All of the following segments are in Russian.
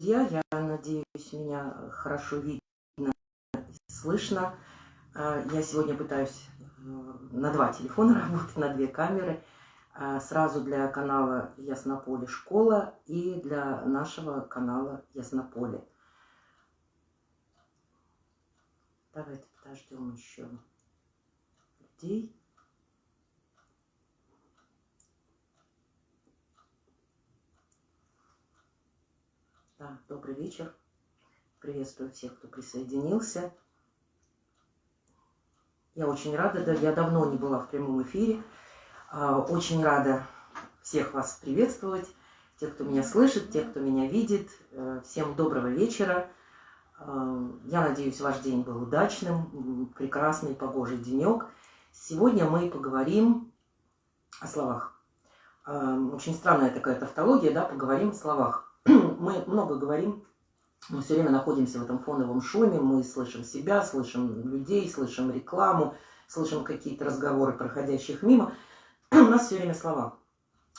Я надеюсь, меня хорошо видно и слышно. А, я сегодня пытаюсь э, на два телефона работать, на две камеры. А, сразу для канала Яснополе школа и для нашего канала Яснополе. Давайте подождем еще людей. Да, добрый вечер. Приветствую всех, кто присоединился. Я очень рада, да, я давно не была в прямом эфире. А, очень рада всех вас приветствовать. Те, кто меня слышит, те, кто меня видит. Э, всем доброго вечера. А, я надеюсь, ваш день был удачным, прекрасный, погожий денек. Сегодня мы поговорим о словах. А, очень странная такая тавтология, да, поговорим о словах. Мы много говорим, мы все время находимся в этом фоновом шуме, мы слышим себя, слышим людей, слышим рекламу, слышим какие-то разговоры проходящих мимо. У нас все время слова.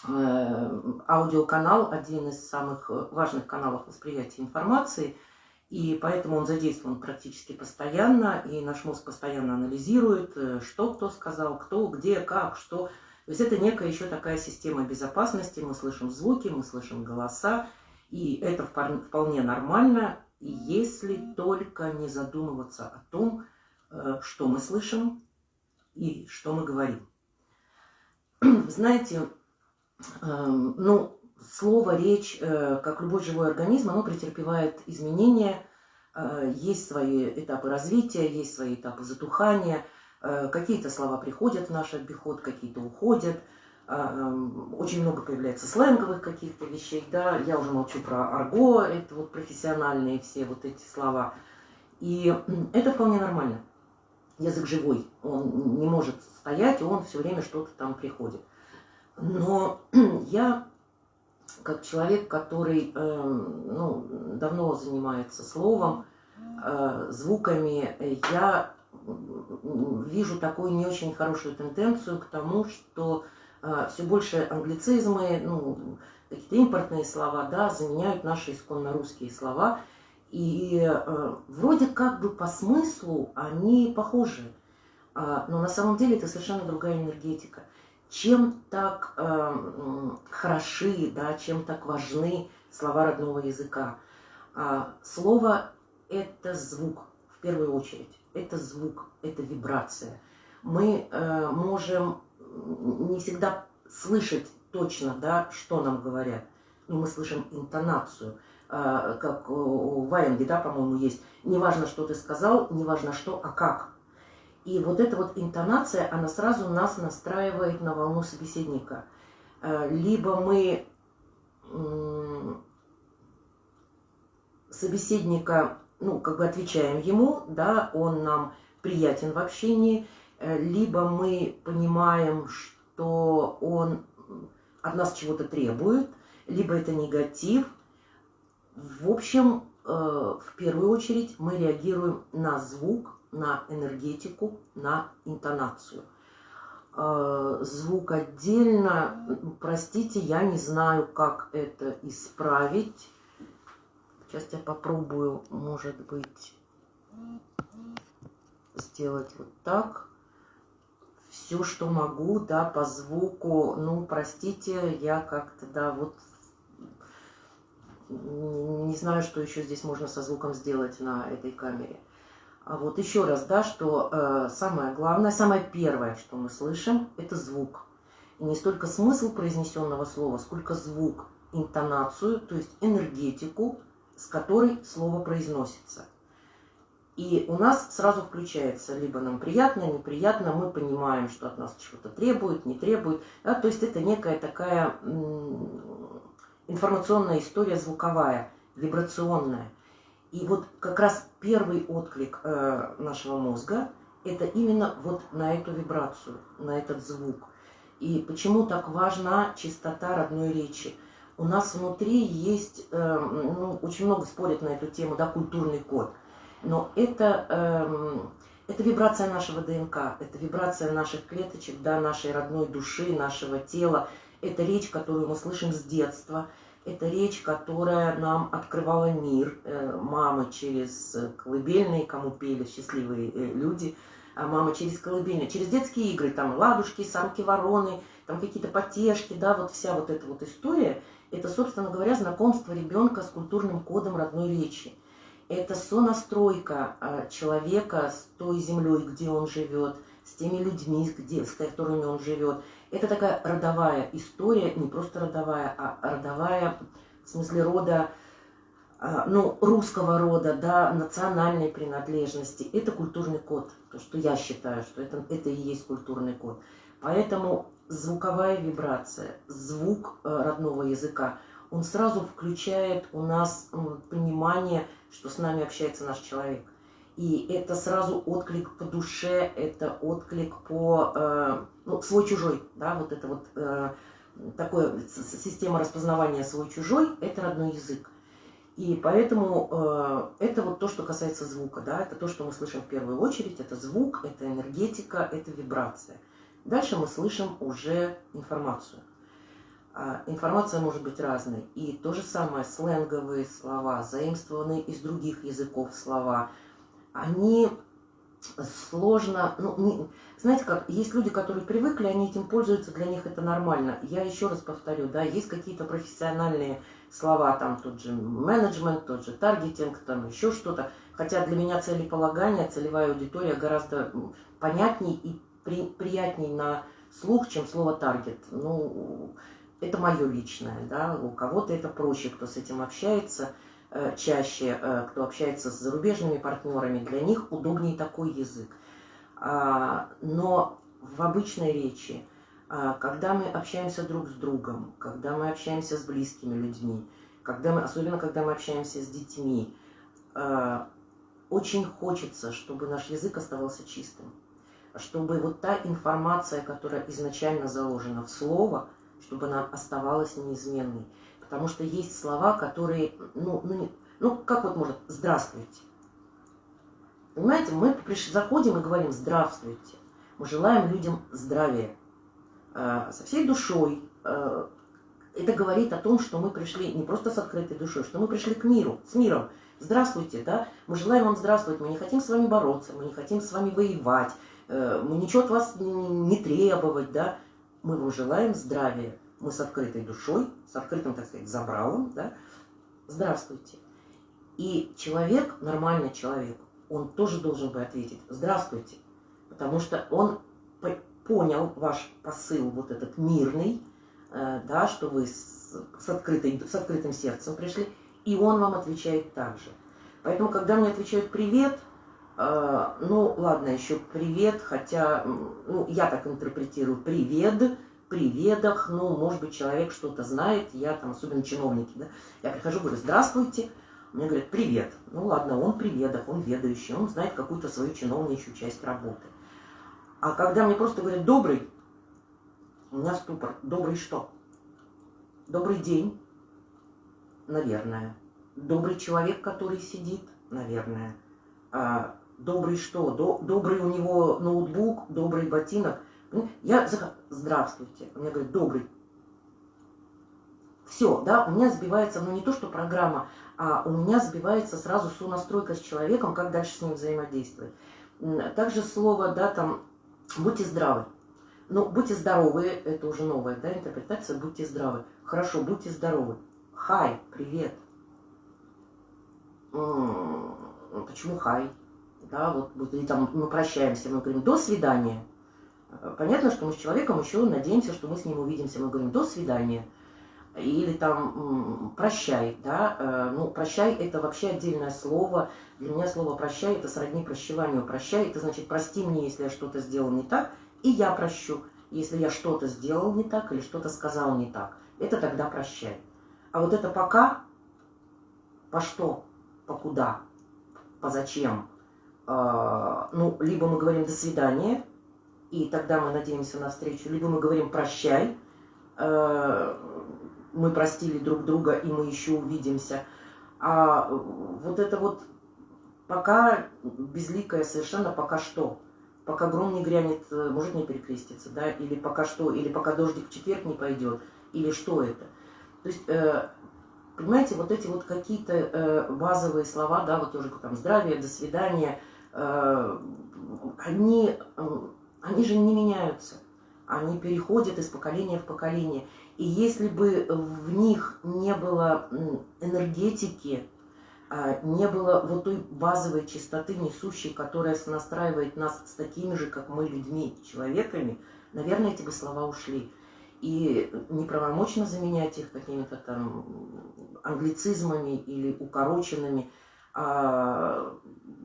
Э, аудиоканал – один из самых важных каналов восприятия информации, и поэтому он задействован практически постоянно, и наш мозг постоянно анализирует, э, что кто сказал, кто, где, как, что. То есть это некая еще такая система безопасности, мы слышим звуки, мы слышим голоса, и это вполне нормально, если только не задумываться о том, э, что мы слышим и что мы говорим. Знаете, эм, ну, слово, речь, э, как любой живой организм, оно претерпевает изменения. Э, есть свои этапы развития, есть свои этапы затухания. Какие-то слова приходят в наш обиход, какие-то уходят – очень много появляется сленговых каких-то вещей, да, я уже молчу про арго, это вот профессиональные все вот эти слова. И это вполне нормально. Язык живой, он не может стоять, он все время что-то там приходит. Но я, как человек, который эм, ну, давно занимается словом, э, звуками, я вижу такую не очень хорошую тенденцию к тому, что а, все больше англицизмы, ну, какие-то импортные слова, да, заменяют наши исконно русские слова. И э, вроде как бы по смыслу они похожи, э, но на самом деле это совершенно другая энергетика. Чем так э, хороши, да, чем так важны слова родного языка? Э, слово – это звук, в первую очередь. Это звук, это вибрация. Мы э, можем не всегда слышать точно, да, что нам говорят. Но мы слышим интонацию. А, как у Ваенги, да, по-моему, есть. Неважно, что ты сказал, неважно что, а как. И вот эта вот интонация, она сразу нас настраивает на волну собеседника. А, либо мы собеседника, ну, как бы отвечаем ему, да, он нам приятен в общении, Э, либо мы понимаем, что он от нас чего-то требует, либо это негатив. В общем, э, в первую очередь мы реагируем на звук, на энергетику, на интонацию. Э, звук отдельно, простите, я не знаю, как это исправить. Сейчас я попробую, может быть, сделать вот так все, что могу, да, по звуку. Ну, простите, я как-то, да, вот не знаю, что еще здесь можно со звуком сделать на этой камере. А вот еще раз, да, что э, самое главное, самое первое, что мы слышим, это звук. И не столько смысл произнесенного слова, сколько звук, интонацию, то есть энергетику, с которой слово произносится. И у нас сразу включается, либо нам приятно, неприятно, мы понимаем, что от нас чего-то требует, не требует. Да? То есть это некая такая информационная история звуковая, вибрационная. И вот как раз первый отклик э, нашего мозга – это именно вот на эту вибрацию, на этот звук. И почему так важна чистота родной речи? У нас внутри есть, э, ну, очень много спорят на эту тему, да, культурный код – но это, эм, это вибрация нашего ДНК, это вибрация наших клеточек, да, нашей родной души, нашего тела. Это речь, которую мы слышим с детства. Это речь, которая нам открывала мир. Э, мамы через колыбельные, кому пели счастливые э, люди, а мама через колыбельные, через детские игры, там ладушки, самки вороны, там какие-то потешки, да, вот вся вот эта вот история, это, собственно говоря, знакомство ребенка с культурным кодом родной речи. Это сонастройка а, человека с той землей, где он живет, с теми людьми, где, с которыми он живет. Это такая родовая история, не просто родовая, а родовая в смысле рода, а, ну, русского рода, да, национальной принадлежности. Это культурный код, то, что я считаю, что это, это и есть культурный код. Поэтому звуковая вибрация, звук э, родного языка, он сразу включает у нас понимание, что с нами общается наш человек. И это сразу отклик по душе, это отклик по э, ну, свой-чужой, да, вот это вот э, такое система распознавания свой-чужой, это родной язык. И поэтому э, это вот то, что касается звука, да, это то, что мы слышим в первую очередь, это звук, это энергетика, это вибрация. Дальше мы слышим уже информацию. А, информация может быть разной. И то же самое, сленговые слова, заимствованные из других языков слова, они сложно, ну, не, знаете как, есть люди, которые привыкли, они этим пользуются, для них это нормально. Я еще раз повторю, да, есть какие-то профессиональные слова, там тот же менеджмент, тот же таргетинг, там еще что-то. Хотя для меня целеполагание, целевая аудитория гораздо понятнее и при, приятней на слух, чем слово таргет. Ну, это мое личное, да, у кого-то это проще, кто с этим общается э, чаще, э, кто общается с зарубежными партнерами, для них удобнее такой язык. А, но в обычной речи, а, когда мы общаемся друг с другом, когда мы общаемся с близкими людьми, когда мы, особенно когда мы общаемся с детьми, а, очень хочется, чтобы наш язык оставался чистым чтобы вот та информация, которая изначально заложена в слово, чтобы она оставалась неизменной. Потому что есть слова, которые, ну, ну, не, ну как вот может, здравствуйте. Понимаете, мы приш... заходим и говорим здравствуйте. Мы желаем людям здравия. Э, со всей душой. Э, это говорит о том, что мы пришли не просто с открытой душой, что мы пришли к миру, с миром. Здравствуйте, да? Мы желаем вам здравствовать, мы не хотим с вами бороться, мы не хотим с вами воевать, Э, мы ничего от вас не требовать, да, мы вам желаем здравия. Мы с открытой душой, с открытым, так сказать, забралом, да, здравствуйте. И человек, нормальный человек, он тоже должен бы ответить «здравствуйте», потому что он понял ваш посыл вот этот мирный, э, да, что вы с, с, открытой, с открытым сердцем пришли, и он вам отвечает так же. Поэтому, когда мне отвечают «привет», ну, ладно, еще привет, хотя, ну, я так интерпретирую, привет, приведах, ну, может быть, человек что-то знает, я там, особенно чиновники, да, я прихожу, говорю, здравствуйте, мне говорят, привет. Ну, ладно, он приведах, он ведающий, он знает какую-то свою чиновничью часть работы. А когда мне просто говорят, добрый, у меня ступор, добрый что? Добрый день, наверное. Добрый человек, который сидит, наверное. А, добрый что? До, добрый у него ноутбук, добрый ботинок. Ну, я захожу, здравствуйте. Он мне говорит, добрый. Все, да, у меня сбивается, ну не то, что программа, а у меня сбивается сразу сонастройка с человеком, как дальше с ним взаимодействовать. Также слово, да, там, будьте здравы. Ну, будьте здоровы, это уже новая, да, интерпретация, будьте здравы. Хорошо, будьте здоровы. Хай, привет. М -м, почему хай? Да, вот, вот и там мы прощаемся, мы говорим «до свидания». Понятно, что мы с человеком еще надеемся, что мы с ним увидимся, мы говорим «до свидания». Или там «прощай», да, э, ну, «прощай» – это вообще отдельное слово. Для меня слово «прощай» – это сродни прощеванию. «Прощай» – это значит «прости мне, если я что-то сделал не так, и я прощу, если я что-то сделал не так или что-то сказал не так. Это тогда «прощай». А вот это «пока» – по что, по куда, по зачем – ну, либо мы говорим «до свидания», и тогда мы надеемся на встречу, либо мы говорим «прощай», а, мы простили друг друга, и мы еще увидимся. А вот это вот пока безликое совершенно, пока что. Пока гром не грянет, э, может не перекреститься, да, или пока что, или пока дождик в четверг не пойдет, или что это. То есть э, понимаете, вот эти вот какие-то э, базовые слова, да, вот тоже там здравие, до свидания, э, они, э, они же не меняются. Они переходят из поколения в поколение. И если бы в них не было энергетики, а, не было вот той базовой чистоты несущей, которая настраивает нас с такими же, как мы, людьми, человеками, наверное, эти бы слова ушли. И неправомочно заменять их какими-то там англицизмами или укороченными. А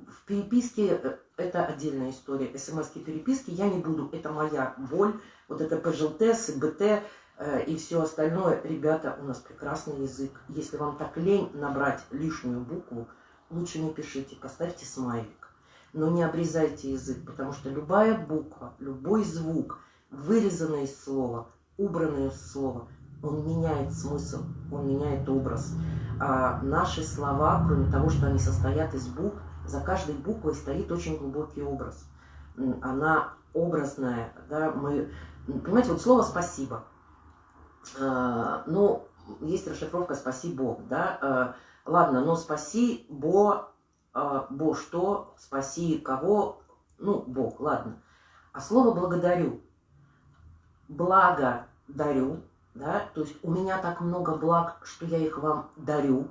в переписке это отдельная история. СМС-ки переписки я не буду, это моя боль. Вот это ПЖЛТ, СБТ э, и все остальное. Ребята, у нас прекрасный язык. Если вам так лень набрать лишнюю букву, лучше не пишите, поставьте смайлик. Но не обрезайте язык, потому что любая буква, любой звук, вырезанный из слова, убранный из слова, он меняет смысл, он меняет образ. А наши слова, кроме того, что они состоят из букв, за каждой буквой стоит очень глубокий образ. Она образная, да, мы, понимаете, вот слово «спасибо», а, ну, есть расшифровка «спасибо», да, а, ладно, но «спаси», «бо», а, «бо что», «спаси» кого, ну, Бог, ладно. А слово «благодарю», «благо дарю», да, то есть у меня так много благ, что я их вам дарю,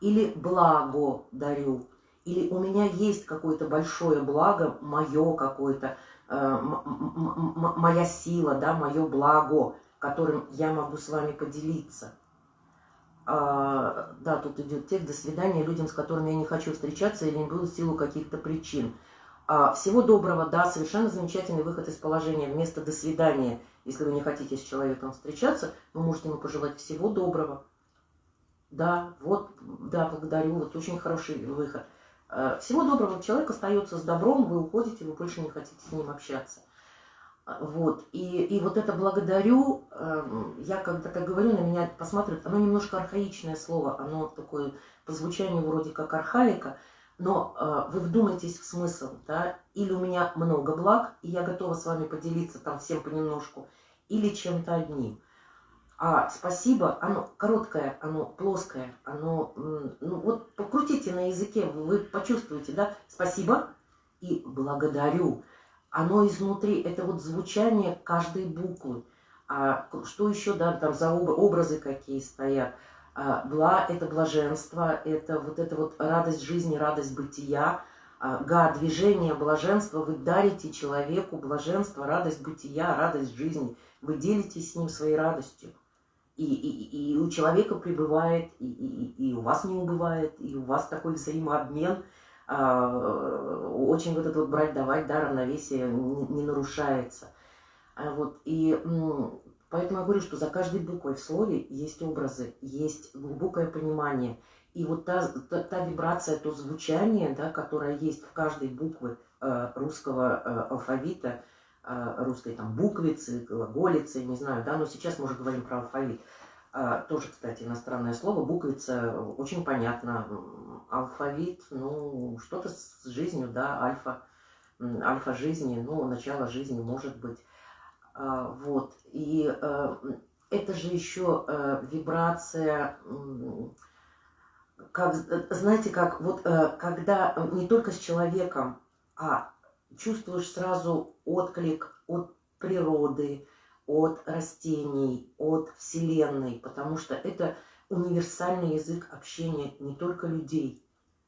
или благо дарю, или у меня есть какое-то большое благо, мое какое-то, э, моя сила, да, мое благо, которым я могу с вами поделиться. А, да, тут идет текст «До свидания людям, с которыми я не хочу встречаться или не буду в силу каких-то причин». А, всего доброго, да, совершенно замечательный выход из положения. Вместо «до свидания», если вы не хотите с человеком встречаться, вы можете ему пожелать всего доброго. Да, вот, да, благодарю, вот очень хороший выход. Э, всего доброго, человек остается с добром, вы уходите, вы больше не хотите с ним общаться. Э, вот. И, и вот это благодарю, эм, я когда так говорю, на меня посматривают, оно немножко архаичное слово, оно такое по звучанию вроде как архаика, но э, вы вдумайтесь в смысл, да, или у меня много благ, и я готова с вами поделиться там всем понемножку, или чем-то одним. А спасибо, оно короткое, оно плоское, оно, ну вот покрутите на языке, вы почувствуете, да, спасибо и благодарю. Оно изнутри, это вот звучание каждой буквы. А что еще, да, там за образы какие стоят. А, бла – это блаженство, это вот это вот радость жизни, радость бытия. А, га – движение, блаженство. Вы дарите человеку блаженство, радость бытия, радость жизни. Вы делитесь с ним своей радостью и, и, и у человека пребывает, и, и, и у вас не убывает, и у вас такой взаимообмен, а, очень вот это вот брать-давать, да, равновесие не, не нарушается. А вот, и поэтому я говорю, что за каждой буквой в слове есть образы, есть глубокое понимание. И вот та, та, та вибрация, то звучание, да, которое есть в каждой букве э, русского э, алфавита, а, русской там буквицы, глаголицы, не знаю, да, но сейчас мы уже говорим про алфавит. А, тоже, кстати, иностранное слово, буквица, очень понятно. Алфавит, ну, что-то с жизнью, да, альфа, альфа жизни, ну, начало жизни, может быть. А, вот, и это же еще вибрация, как, знаете, как вот когда не только с человеком, а чувствуешь сразу отклик от природы, от растений, от Вселенной, потому что это универсальный язык общения не только людей,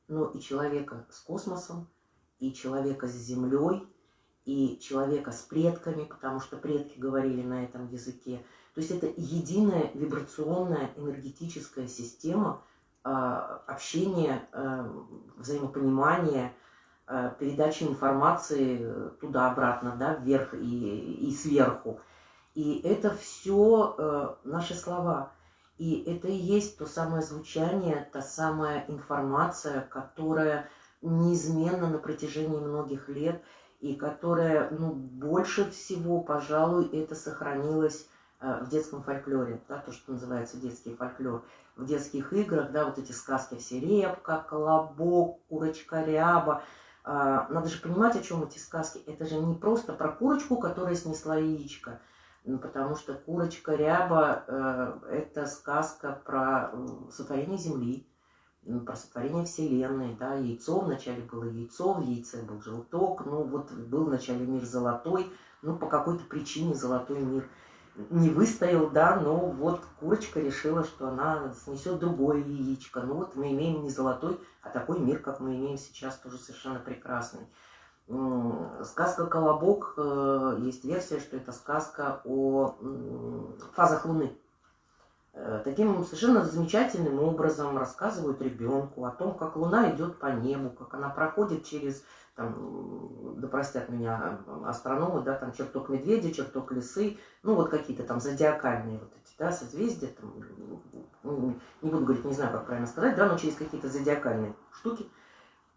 но и человека с космосом, и человека с Землей, и человека с предками, потому что предки говорили на этом языке. То есть это единая вибрационная энергетическая система э, общения, э, взаимопонимания, Э, передачи информации туда-обратно, да, вверх и, и сверху. И это все э, наши слова. И это и есть то самое звучание, та самая информация, которая неизменно на протяжении многих лет, и которая, ну, больше всего, пожалуй, это сохранилось э, в детском фольклоре, да, то, что называется детский фольклор. В детских играх, да, вот эти сказки все репка, колобок, курочка ряба – а, надо же понимать, о чем эти сказки. Это же не просто про курочку, которая снесла яичко. потому что «Курочка ряба» э, – это сказка про сотворение Земли, про сотворение Вселенной, да, яйцо, вначале было яйцо, в яйце был желток, ну вот был вначале мир золотой, ну по какой-то причине золотой мир не выстоял, да, но вот курочка решила, что она снесет другое яичко. Ну вот мы имеем не золотой, а такой мир, как мы имеем сейчас, тоже совершенно прекрасный. Сказка «Колобок», э, есть версия, что это сказка о фазах Луны. Э, таким совершенно замечательным образом рассказывают ребенку о том, как Луна идет по небу, как она проходит через, там, да простят меня астрономы, да, там чертог медведя, чертог лисы, ну вот какие-то там зодиакальные вот эти, да, созвездия, там, ну, не буду говорить, не знаю, как правильно сказать, да, но через какие-то зодиакальные штуки,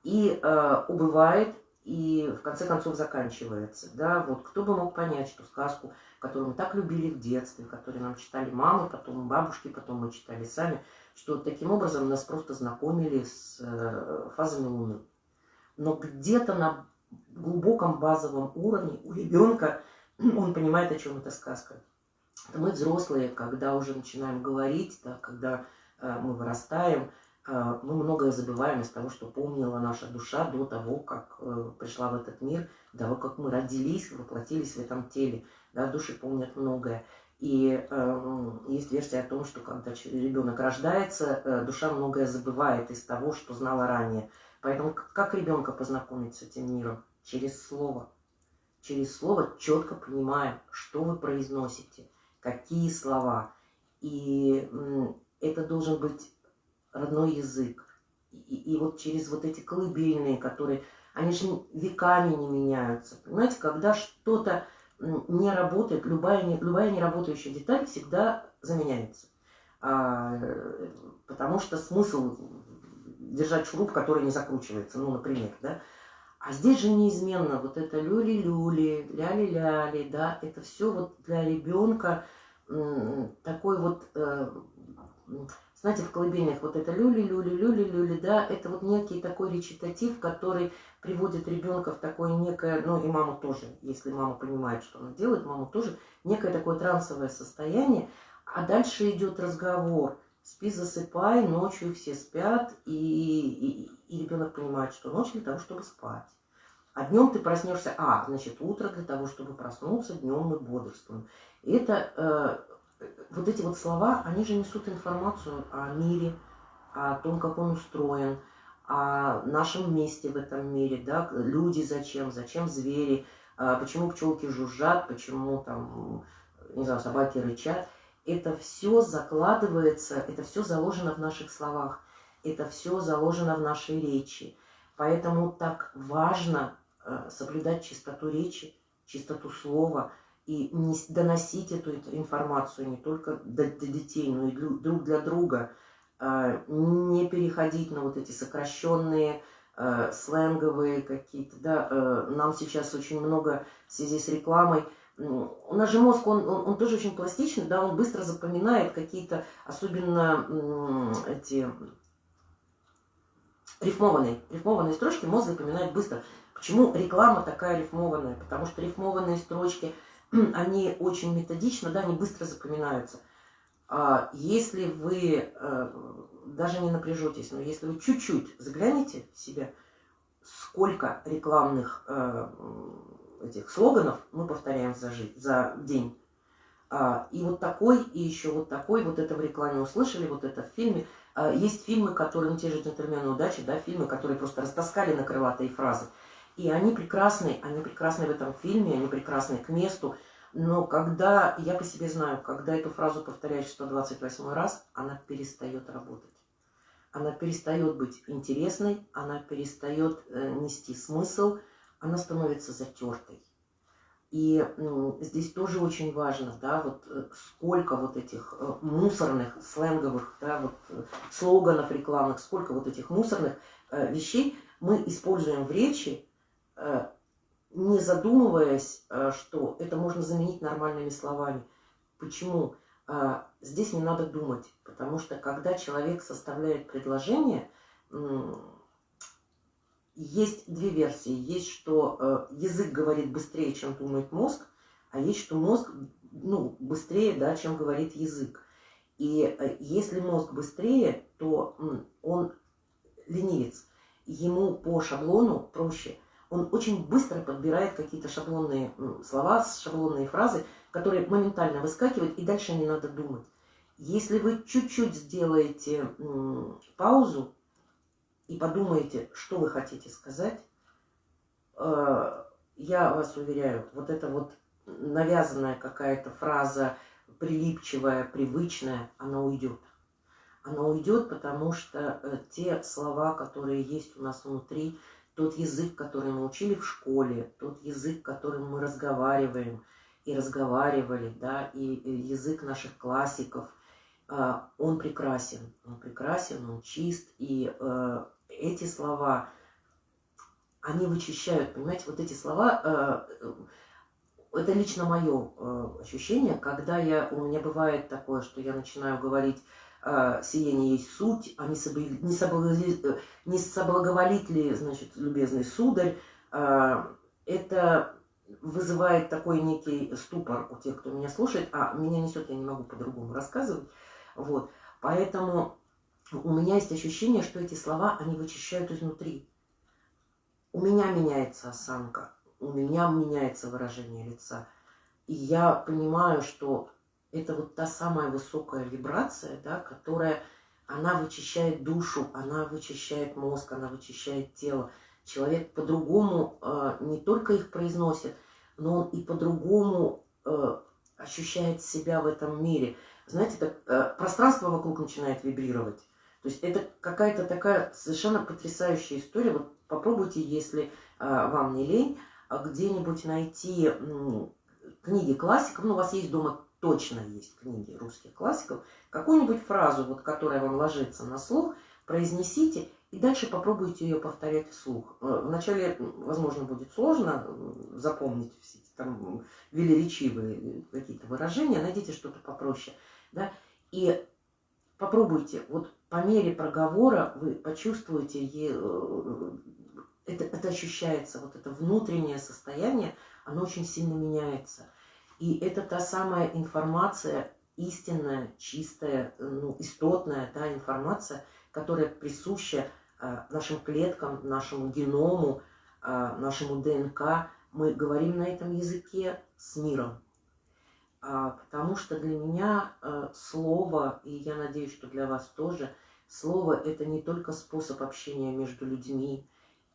и э, убывает и в конце концов заканчивается. Да? Вот кто бы мог понять, что сказку, которую мы так любили в детстве, которую нам читали мамы, потом бабушки, потом мы читали сами, что таким образом нас просто знакомили с э, фазами Луны. Но где-то на глубоком базовом уровне у ребенка он понимает, о чем эта сказка. Мы взрослые, когда уже начинаем говорить, да, когда э, мы вырастаем, мы многое забываем из того, что помнила наша душа до того, как э, пришла в этот мир, до того, как мы родились, воплотились в этом теле. Да, души помнят многое. И э, есть версия о том, что когда ребенок рождается, э, душа многое забывает из того, что знала ранее. Поэтому как ребенка познакомить с этим миром? Через слово. Через слово четко понимая, что вы произносите, какие слова. И э, это должен быть родной язык. И, и вот через вот эти колыбельные, которые, они же веками не меняются. Понимаете, когда что-то не работает, любая, не, любая неработающая деталь всегда заменяется. А, потому что смысл держать шуруп, который не закручивается, ну, например, да. А здесь же неизменно вот это люли-люли, ляли-ляли, да, это все вот для ребенка такой вот э, знаете, в колыбельных вот это люли, люли, люли, люли, да, это вот некий такой речитатив, который приводит ребенка в такое некое, ну и маму тоже, если мама понимает, что она делает, маму тоже, некое такое трансовое состояние, а дальше идет разговор, спи, засыпай, ночью все спят, и, и, и ребенок понимает, что ночь для того, чтобы спать. А днем ты проснешься, а, значит, утро для того, чтобы проснуться, днем мы бодрствуем. И это э, вот эти вот слова, они же несут информацию о мире, о том, как он устроен, о нашем месте в этом мире, да, люди зачем, зачем звери, а почему пчелки жужжат, почему там, не знаю, собаки рычат. Это все закладывается, это все заложено в наших словах, это все заложено в нашей речи. Поэтому так важно э, соблюдать чистоту речи, чистоту слова – и доносить эту информацию не только до, до детей, но и друг для друга, а, не переходить на вот эти сокращенные а, сленговые какие-то, да, а, нам сейчас очень много в связи с рекламой, у нас же мозг, он, он, он тоже очень пластичный, да, он быстро запоминает какие-то, особенно эти рифмованные, рифмованные строчки мозг запоминает быстро. Почему реклама такая рифмованная? Потому что рифмованные строчки – они очень методично, да, они быстро запоминаются. А если вы э, даже не напряжетесь, но если вы чуть-чуть заглянете в себя, сколько рекламных э, этих слоганов мы повторяем за, жизнь, за день. А, и вот такой, и еще вот такой, вот это в рекламе услышали, вот это в фильме. А, есть фильмы, которые, ну те же «Джентльмены удачи», да, фильмы, которые просто растаскали на крылатые фразы. И они прекрасны, они прекрасны в этом фильме, они прекрасны к месту. Но когда, я по себе знаю, когда эту фразу повторяешь 128 раз, она перестает работать. Она перестает быть интересной, она перестает э, нести смысл, она становится затертой. И э, здесь тоже очень важно, да, вот э, сколько вот этих э, мусорных, сленговых, да, вот э, слоганов рекламных, сколько вот этих мусорных э, вещей мы используем в речи, не задумываясь, э, что это можно заменить нормальными словами. Почему? Э, здесь не надо думать, потому что когда человек составляет предложение, есть две версии. Есть, что э, язык говорит быстрее, чем думает мозг, а есть, что мозг ну, быстрее, да, чем говорит язык. И э, если мозг быстрее, то он ленивец. Ему по шаблону проще. Он очень быстро подбирает какие-то шаблонные слова, шаблонные фразы, которые моментально выскакивают, и дальше не надо думать. Если вы чуть-чуть сделаете паузу и подумаете, что вы хотите сказать, э, я вас уверяю, вот это вот навязанная какая-то фраза, прилипчивая, привычная, она уйдет. Она уйдет, потому что э, те слова, которые есть у нас внутри, тот язык, который мы учили в школе, тот язык, которым мы разговариваем и разговаривали, да, и язык наших классиков, э, он прекрасен, он прекрасен, он чист, и э, эти слова, они вычищают, понимаете, вот эти слова это лично мое э, ощущение, когда я, у меня бывает такое, что я начинаю говорить э, «сие есть суть», а не, соблаговолит... Э, не соблаговолит ли, значит, любезный сударь, э, это вызывает такой некий ступор у тех, кто меня слушает, а меня несет, я не могу по-другому рассказывать, вот, поэтому у меня есть ощущение, что эти слова, они вычищают изнутри. У меня меняется осанка, у меня меняется выражение лица. И я понимаю, что это вот та самая высокая вибрация, да, которая, она вычищает душу, она вычищает мозг, она вычищает тело. Человек по-другому э, не только их произносит, но он и по-другому э, ощущает себя в этом мире. Знаете, так, э, пространство вокруг начинает вибрировать. То есть это какая-то такая совершенно потрясающая история. Вот попробуйте, если э, вам не лень, а где-нибудь найти книги классиков, ну, у вас есть дома точно есть книги русских классиков, какую-нибудь фразу, вот, которая вам ложится на слух, произнесите и дальше попробуйте ее повторять вслух. Э, вначале, возможно, будет сложно запомнить все эти там велеречивые какие-то выражения, найдите что-то попроще, да, и попробуйте, вот по мере проговора вы почувствуете э, это, это ощущается, вот это внутреннее состояние, оно очень сильно меняется. И это та самая информация, истинная, чистая, ну, истотная да, информация, которая присуща э, нашим клеткам, нашему геному, э, нашему ДНК. Мы говорим на этом языке с миром. А, потому что для меня э, слово, и я надеюсь, что для вас тоже, слово – это не только способ общения между людьми,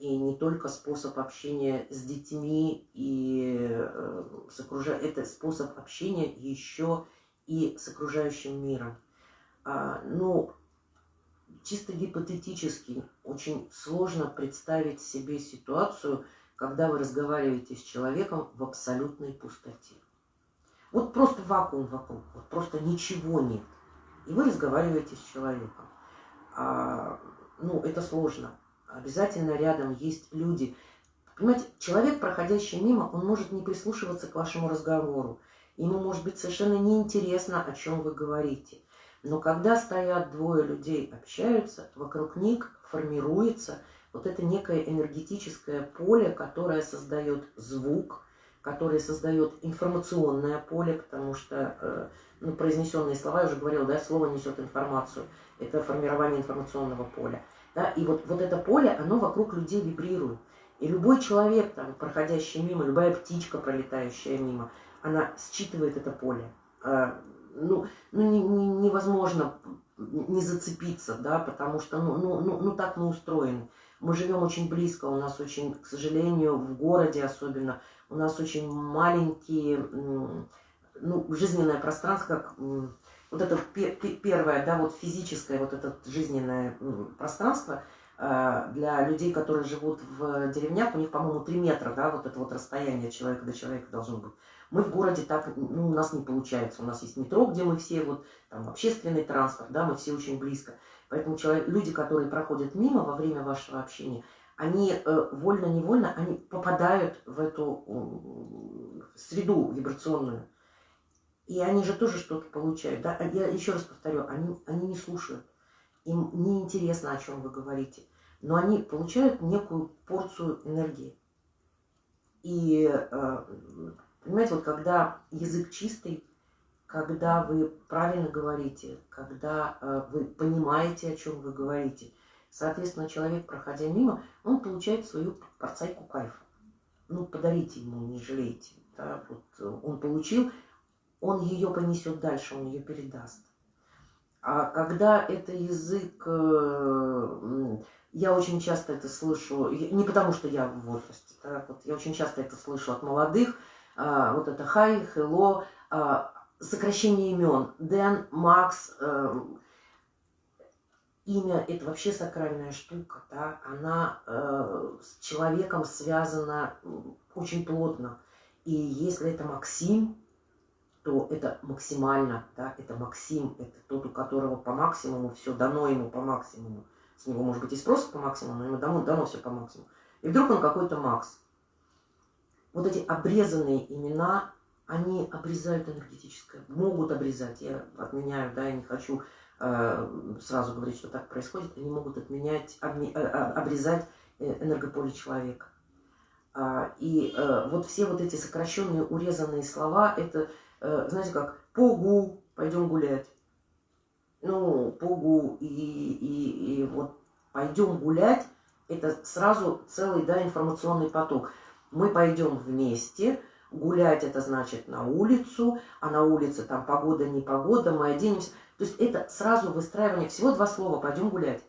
и не только способ общения с детьми и э, с окружа... это способ общения еще и с окружающим миром. А, ну, чисто гипотетически очень сложно представить себе ситуацию, когда вы разговариваете с человеком в абсолютной пустоте. Вот просто вакуум вокруг, вот просто ничего нет. И вы разговариваете с человеком. А, ну, это сложно обязательно рядом есть люди. Понимаете, человек, проходящий мимо, он может не прислушиваться к вашему разговору. Ему может быть совершенно неинтересно, о чем вы говорите. Но когда стоят двое людей, общаются, вокруг них формируется вот это некое энергетическое поле, которое создает звук, которое создает информационное поле, потому что э, ну, произнесенные слова, я уже говорила, да, слово несет информацию. Это формирование информационного поля. Да? И вот, вот это поле, оно вокруг людей вибрирует. И любой человек, там, проходящий мимо, любая птичка, пролетающая мимо, она считывает это поле. А, ну, ну не, не, невозможно не зацепиться, да, потому что, ну, ну, ну, ну так мы устроены. Мы живем очень близко, у нас очень, к сожалению, в городе особенно, у нас очень маленькие, ну, жизненное пространство, как вот это первое, да, вот физическое, вот это жизненное пространство э, для людей, которые живут в деревнях, у них, по-моему, 3 метра, да, вот это вот расстояние человека до человека должно быть. Мы в городе так, ну, у нас не получается. У нас есть метро, где мы все, вот, там, общественный транспорт, да, мы все очень близко. Поэтому человек, люди, которые проходят мимо во время вашего общения, они э, вольно-невольно, они попадают в эту э, среду вибрационную. И они же тоже что-то получают. Да? А я еще раз повторю, они, они не слушают. Им не интересно, о чем вы говорите. Но они получают некую порцию энергии. И, э, понимаете, вот когда язык чистый, когда вы правильно говорите, когда э, вы понимаете, о чем вы говорите. Соответственно, человек, проходя мимо, он получает свою порцайку кайфа. Ну, подарите ему, не жалейте. Да? Вот он получил, он ее понесет дальше, он ее передаст. А когда это язык, э, я очень часто это слышу, не потому что я в возрасте, да, вот я очень часто это слышу от молодых, а, вот это хай, хелло, а, сокращение имен. Дэн, Макс, имя – это вообще сакральная штука, да? она э, с человеком связана очень плотно. И если это Максим, то это максимально, да, это Максим, это тот, у которого по максимуму все дано ему по максимуму. С него может быть и спрос по максимуму, но ему дано, дано все по максимуму. И вдруг он какой-то Макс. Вот эти обрезанные имена, они обрезают энергетическое, могут обрезать. Я отменяю, да, я не хочу э, сразу говорить, что так происходит. Они могут отменять, обме, э, обрезать э, энергополе человека. А, и э, вот все вот эти сокращенные, урезанные слова, это, э, знаете, как «пугу», «пойдем гулять». Ну, «пугу» и, и, и вот «пойдем гулять» – это сразу целый, да, информационный поток. Мы пойдем вместе, гулять это значит на улицу, а на улице там погода, не погода, мы оденемся. То есть это сразу выстраивание, всего два слова «пойдем гулять».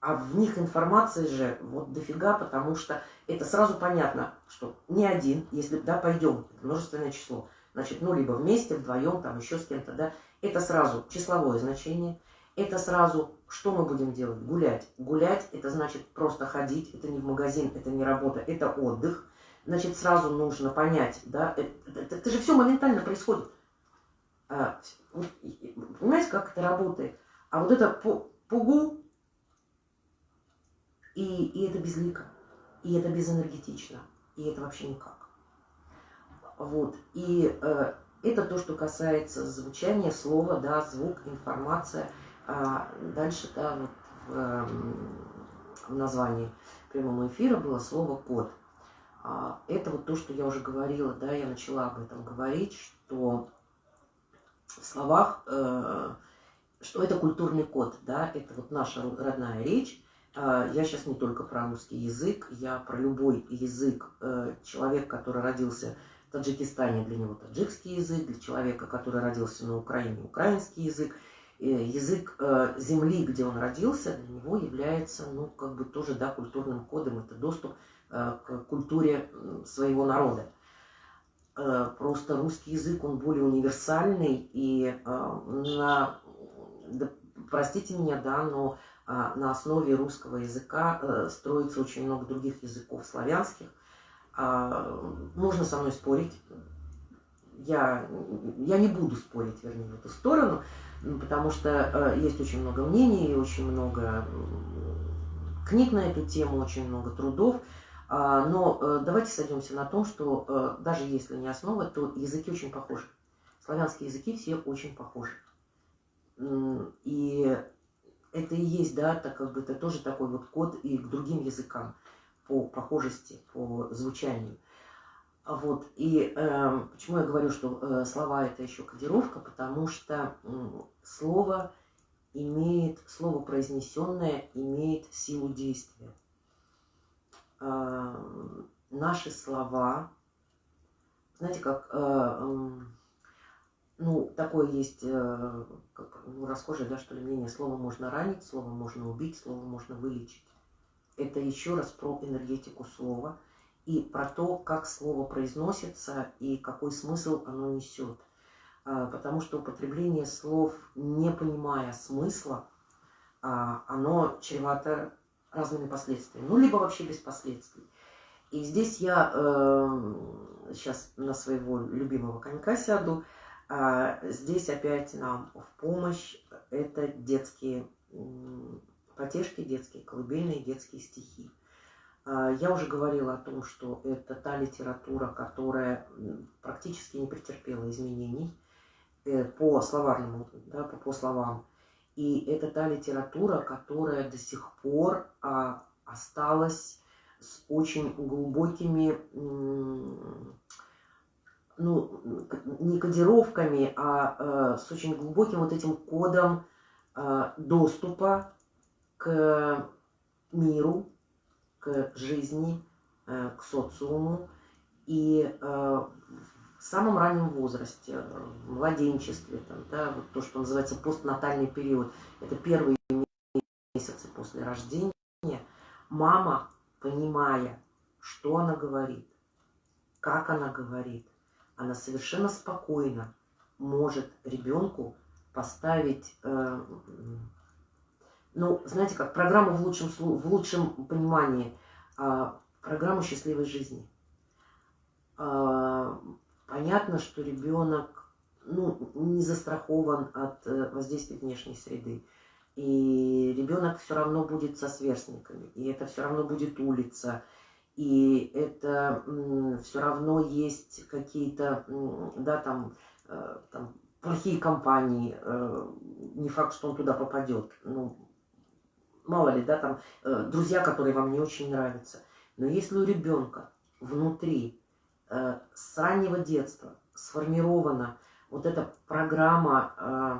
А в них информации же вот дофига, потому что это сразу понятно, что не один, если, да, пойдем, множественное число, значит, ну, либо вместе, вдвоем, там, еще с кем-то, да, это сразу числовое значение, это сразу, что мы будем делать? Гулять. Гулять, это значит просто ходить, это не в магазин, это не работа, это отдых. Значит, сразу нужно понять, да, это, это, это же все моментально происходит. А, понимаете, как это работает? А вот это пугу, и, и это безлико, и это безэнергетично, и это вообще никак. Вот. И э, это то, что касается звучания слова, да, звук, информация. А дальше, да, вот в, э, в названии прямого эфира было слово «код». А, это вот то, что я уже говорила, да, я начала об этом говорить, что в словах, э, что это культурный код, да, это вот наша родная речь, а, я сейчас не только про русский язык, я про любой язык. Э, человек, который родился Таджикистане, для него таджикский язык, для человека, который родился на Украине, украинский язык. Язык э, земли, где он родился, для него является, ну, как бы тоже, да, культурным кодом. Это доступ э, к культуре своего народа. Просто русский язык, он более универсальный, и на, да, простите меня, да, но на основе русского языка э, строится очень много других языков славянских. А, можно со мной спорить. Я, я не буду спорить, вернее, в эту сторону, потому что э, есть очень много мнений, очень много книг на эту тему, очень много трудов. А, но э, давайте сойдемся на том, что даже если не основа, то языки очень похожи. Славянские языки все очень похожи. И это и есть, да, так как бы это тоже такой вот код и к другим языкам по похожести, по звучанию. Вот, и э, почему я говорю, что э, слова это еще кодировка, потому что э, слово имеет, слово произнесенное имеет силу действия. Э, наши слова, знаете, как э, э, ну, такое есть э, как, ну, расхожее, да, что ли, мнение. Слово можно ранить, слово можно убить, слово можно вылечить. Это еще раз про энергетику слова и про то, как слово произносится и какой смысл оно несет. А, потому что употребление слов, не понимая смысла, а, оно чревато разными последствиями. Ну, либо вообще без последствий. И здесь я сейчас на своего любимого конька сяду – а здесь опять нам в помощь это детские потешки, детские колыбельные, детские стихи. А, я уже говорила о том, что это та литература, которая практически не претерпела изменений э, по словарному, да, по, по словам. И это та литература, которая до сих пор а, осталась с очень глубокими ну, не кодировками, а с очень глубоким вот этим кодом доступа к миру, к жизни, к социуму. И в самом раннем возрасте, в младенчестве, там, да, вот то, что называется постнатальный период, это первые месяцы после рождения, мама, понимая, что она говорит, как она говорит, она совершенно спокойно может ребенку поставить, э, ну, знаете как, программу в лучшем, в лучшем понимании, э, программу счастливой жизни. Э, понятно, что ребенок ну, не застрахован от э, воздействия внешней среды. И ребенок все равно будет со сверстниками, и это все равно будет улица, и это все равно есть какие-то, да, там, э, там плохие компании, э, не факт, что он туда попадет, ну, мало ли, да, там, друзья, которые вам не очень нравятся. Но если у ребенка внутри Э, с раннего детства сформирована вот эта программа э,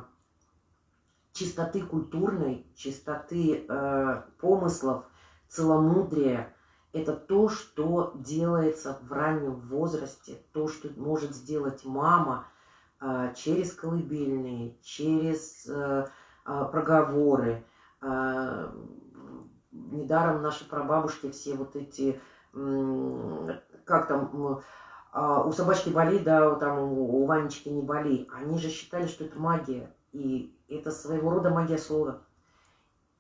чистоты культурной, чистоты э, помыслов, целомудрия. Это то, что делается в раннем возрасте, то, что может сделать мама через колыбельные, через проговоры. Недаром наши прабабушки все вот эти как там, а, у собачки боли, да, там у Ванечки не боли. Они же считали, что это магия. И это своего рода магия слова.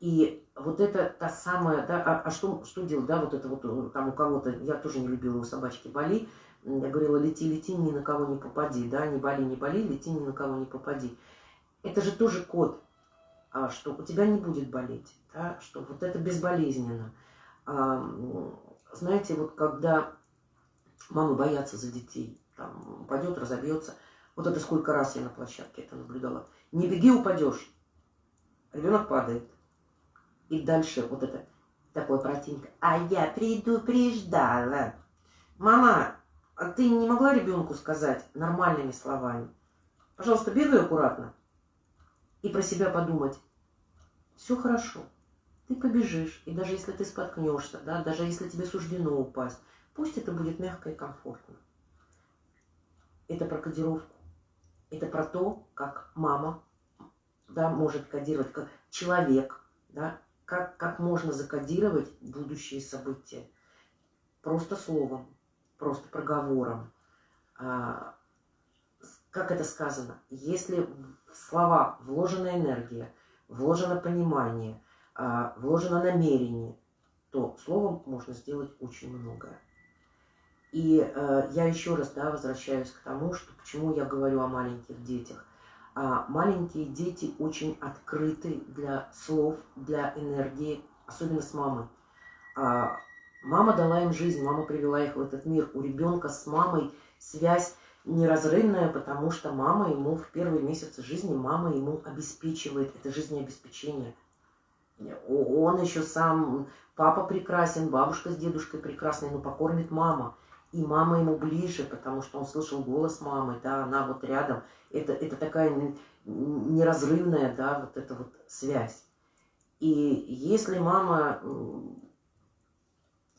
И вот это та самая, да, а, а что, что делать, да, вот это вот э, там у кого-то, я тоже не любила у собачки боли, я говорила, лети, лети, ни на кого не попади, да, не боли, не боли, лети, ни на кого не попади. Это же тоже код, что у тебя не будет болеть, да, что вот это безболезненно. Знаете, вот когда Мамы боятся за детей. Там упадет, разобьется. Вот это сколько раз я на площадке это наблюдала. Не беги, упадешь. Ребенок падает. И дальше вот это такое противненькое. А я предупреждала. Мама, а ты не могла ребенку сказать нормальными словами? Пожалуйста, бегай аккуратно. И про себя подумать. Все хорошо. Ты побежишь. И даже если ты споткнешься, да, даже если тебе суждено упасть, Пусть это будет мягко и комфортно. Это про кодировку. Это про то, как мама да, может кодировать, как человек, да, как, как можно закодировать будущие события. Просто словом, просто проговором. А, как это сказано? Если в слова вложена энергия, вложено понимание, а, вложено намерение, то словом можно сделать очень многое. И э, я еще раз да, возвращаюсь к тому, что почему я говорю о маленьких детях. А маленькие дети очень открыты для слов, для энергии, особенно с мамой. А, мама дала им жизнь, мама привела их в этот мир. У ребенка с мамой связь неразрывная, потому что мама ему в первые месяцы жизни, мама ему обеспечивает это жизнеобеспечение. Он еще сам, папа прекрасен, бабушка с дедушкой прекрасны, но покормит мама и мама ему ближе, потому что он слышал голос мамы, да, она вот рядом. Это, это такая неразрывная, да, вот эта вот связь. И если мама,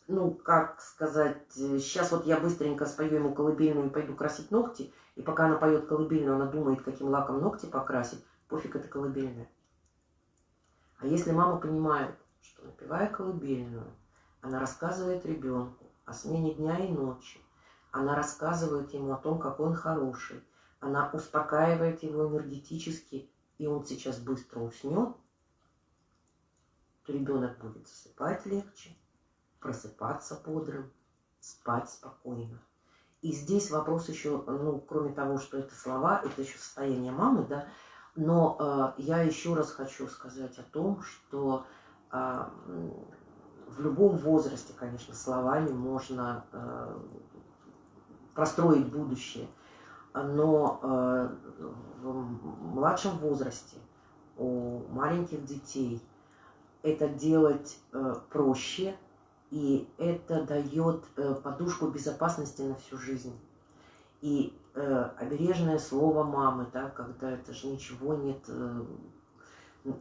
ну, как сказать, сейчас вот я быстренько спою ему колыбельную и пойду красить ногти, и пока она поет колыбельную, она думает, каким лаком ногти покрасить, пофиг это колыбельная. А если мама понимает, что напевая колыбельную, она рассказывает ребенку, о смене дня и ночи. Она рассказывает ему о том, какой он хороший. Она успокаивает его энергетически, и он сейчас быстро уснет, то ребенок будет засыпать легче, просыпаться бодрым, спать спокойно. И здесь вопрос еще, ну, кроме того, что это слова, это еще состояние мамы, да, но э, я еще раз хочу сказать о том, что э, в любом возрасте, конечно, словами можно э, простроить будущее. Но э, в младшем возрасте у маленьких детей это делать э, проще, и это дает э, подушку безопасности на всю жизнь. И э, обережное слово мамы, да, когда это же ничего нет э,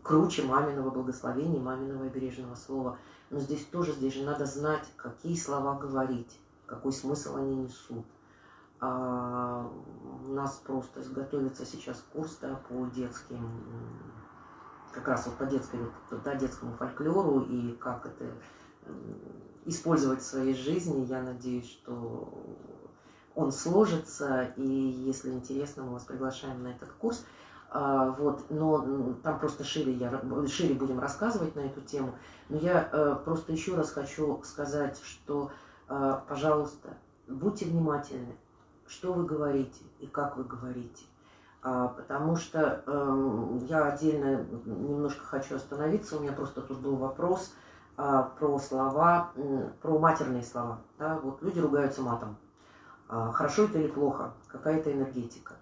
круче маминого благословения, маминого обережного слова. Но здесь тоже, здесь же надо знать, какие слова говорить, какой смысл они несут. А у нас просто готовится сейчас курс да, по детским, как раз вот по детской, да, детскому фольклору и как это использовать в своей жизни. Я надеюсь, что он сложится, и если интересно, мы вас приглашаем на этот курс. А, вот, но там просто шире, я, шире будем рассказывать на эту тему. Но я э, просто еще раз хочу сказать, что, э, пожалуйста, будьте внимательны, что вы говорите и как вы говорите. А, потому что э, я отдельно немножко хочу остановиться. У меня просто тут был вопрос а, про слова, про матерные слова. Да? Вот люди ругаются матом. А, хорошо это или плохо? Какая это энергетика?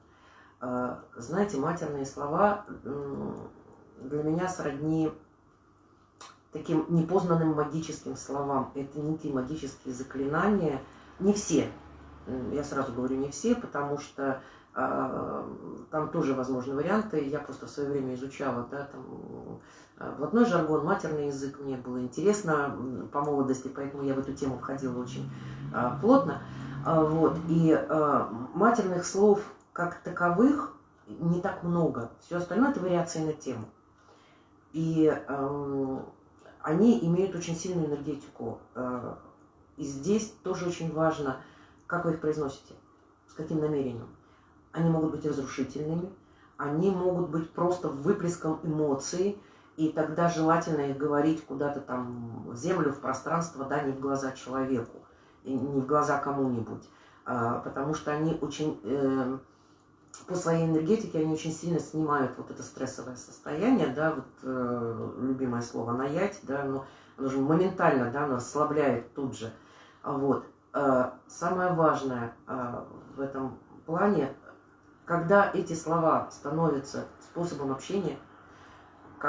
А, знаете, матерные слова для меня сродни таким непознанным магическим словам. Это некие магические заклинания. Не все, я сразу говорю не все, потому что там тоже возможны варианты. Я просто в свое время изучала, да, там блатной жаргон, матерный язык. Мне было интересно по молодости, поэтому я в эту тему входила очень э, плотно. Э, вот. И э, матерных слов как таковых не так много. Все остальное это вариации на тему. И э, они имеют очень сильную энергетику. И здесь тоже очень важно – как вы их произносите? С каким намерением? Они могут быть разрушительными, они могут быть просто выплеском эмоций, и тогда желательно их говорить куда-то там в землю, в пространство, да, не в глаза человеку, не в глаза кому-нибудь, а, потому что они очень, э, по своей энергетике, они очень сильно снимают вот это стрессовое состояние, да, вот э, любимое слово «наять», да, но оно же моментально, да, оно ослабляет тут же, вот, Э, самое важное э, в этом плане, когда эти слова становятся способом общения,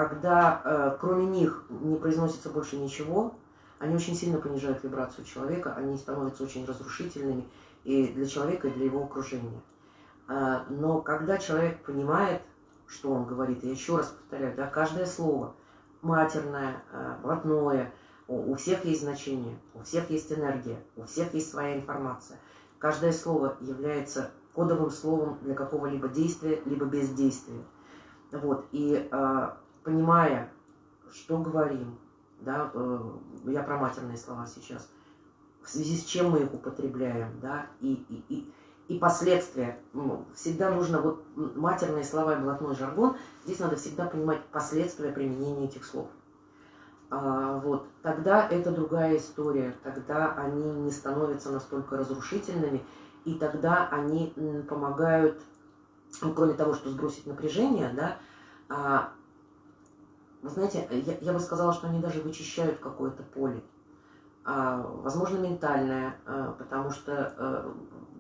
когда э, кроме них не произносится больше ничего, они очень сильно понижают вибрацию человека, они становятся очень разрушительными и для человека, и для его окружения. Но когда человек понимает, что он говорит, я еще раз повторяю, да, каждое слово, матерное, блатное – у всех есть значение, у всех есть энергия, у всех есть своя информация. Каждое слово является кодовым словом для какого-либо действия, либо бездействия. Вот. И э, понимая, что говорим, да, э, я про матерные слова сейчас, в связи с чем мы их употребляем, да, и, и, и, и последствия. Ну, всегда нужно, вот матерные слова и блатной жаргон, здесь надо всегда понимать последствия применения этих слов. А, вот, тогда это другая история, тогда они не становятся настолько разрушительными, и тогда они помогают, ну, кроме того, что сбросить напряжение, да, а, вы знаете, я, я бы сказала, что они даже вычищают какое-то поле, а, возможно, ментальное, а, потому что а,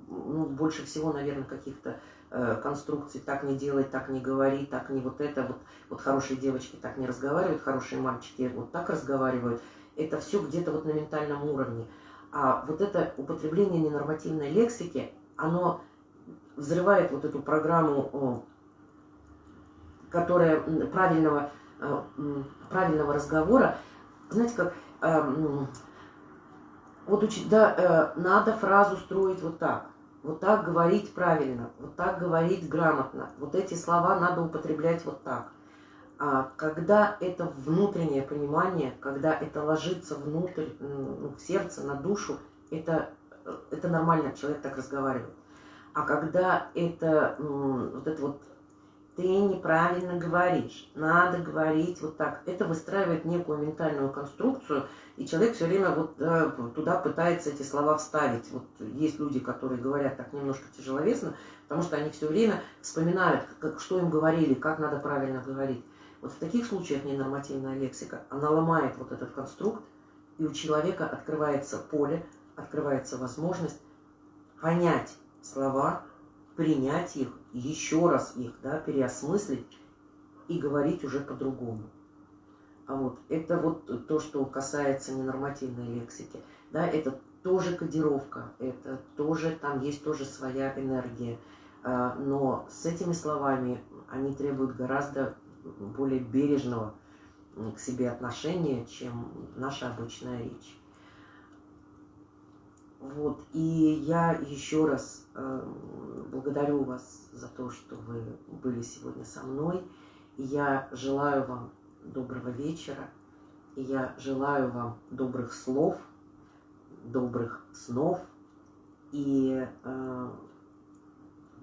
ну, больше всего, наверное, каких-то Э, конструкций, так не делай, так не говори, так не вот это, вот, вот хорошие девочки так не разговаривают, хорошие мальчики вот так разговаривают, это все где-то вот на ментальном уровне. А вот это употребление ненормативной лексики, оно взрывает вот эту программу, которая правильного, правильного разговора, знаете, как э, вот учить, да, надо фразу строить вот так вот так говорить правильно, вот так говорить грамотно, вот эти слова надо употреблять вот так. А когда это внутреннее понимание, когда это ложится внутрь, ну, в сердце, на душу, это, это нормально, человек так разговаривает. А когда это вот это вот ты неправильно говоришь, надо говорить вот так. Это выстраивает некую ментальную конструкцию, и человек все время вот э, туда пытается эти слова вставить. Вот есть люди, которые говорят так немножко тяжеловесно, потому что они все время вспоминают, как, что им говорили, как надо правильно говорить. Вот в таких случаях ненормативная лексика, она ломает вот этот конструкт, и у человека открывается поле, открывается возможность понять слова, принять их, еще раз их да, переосмыслить и говорить уже по-другому. А вот это вот то, что касается ненормативной лексики. Да, это тоже кодировка, это тоже, там есть тоже своя энергия. А, но с этими словами они требуют гораздо более бережного к себе отношения, чем наша обычная речь. Вот, и я еще раз э, благодарю вас за то, что вы были сегодня со мной. И я желаю вам доброго вечера. И я желаю вам добрых слов, добрых снов. И э,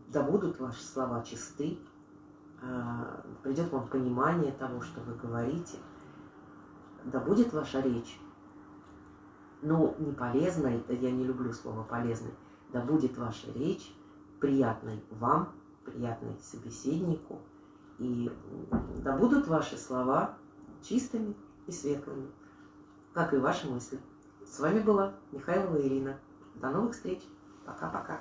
да будут ваши слова чисты, э, придет вам понимание того, что вы говорите. Да будет ваша речь но не полезной, я не люблю слово полезной, да будет ваша речь приятной вам, приятной собеседнику, и да будут ваши слова чистыми и светлыми, как и ваши мысли. С вами была Михайлова Ирина. До новых встреч. Пока-пока.